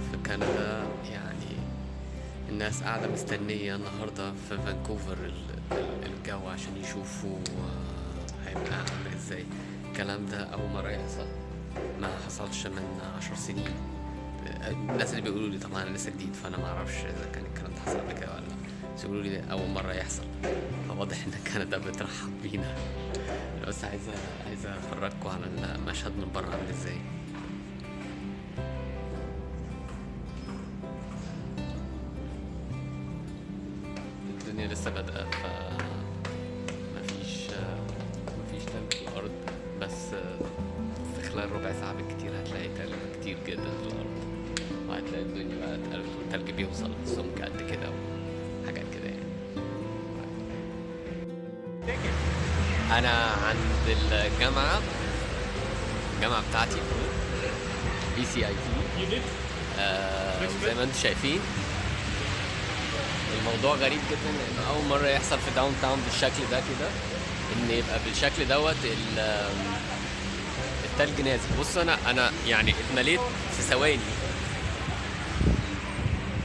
في كندا يعني الناس قاعدة مستنية النهاردة في فانكوفر ال- ال- الجو عشان يشوفوا هيبقى عامل إزاي. الكلام ده أول مرة يحصل. ما حصلش من عشر سنين. الناس اللي بيقولوا لي طبعا أنا لسه جديد فأنا ما أعرفش إذا كان الكلام ده حصل قبل كده ولا لأ. بس يقولوا لي ده أول مرة يحصل. فواضح إن كندا بترحب بينا. بس عايزة عايزة أفرجكم على المشهد من بره عامل إزاي. الدنيا لسه بادئة ف مفيش مفيش تلج في الأرض. بس في خلال ربع ساعة بالكتير هتلاقي تلج كتير جدا في الأرض. وهتلاقي الدنيا بقى اتقلبت والتلج بيوصل سمك قد كده وحاجات كده يعني. أنا عند الجامعة الجامعة بتاعتي BCIT. زي ما أنتم شايفين. الموضوع غريب جدا لأن أول مرة يحصل في downtown بالشكل ده كده إن يبقى بالشكل دوت ال- التلج نازل. بص أنا أنا يعني اتمليت في ثواني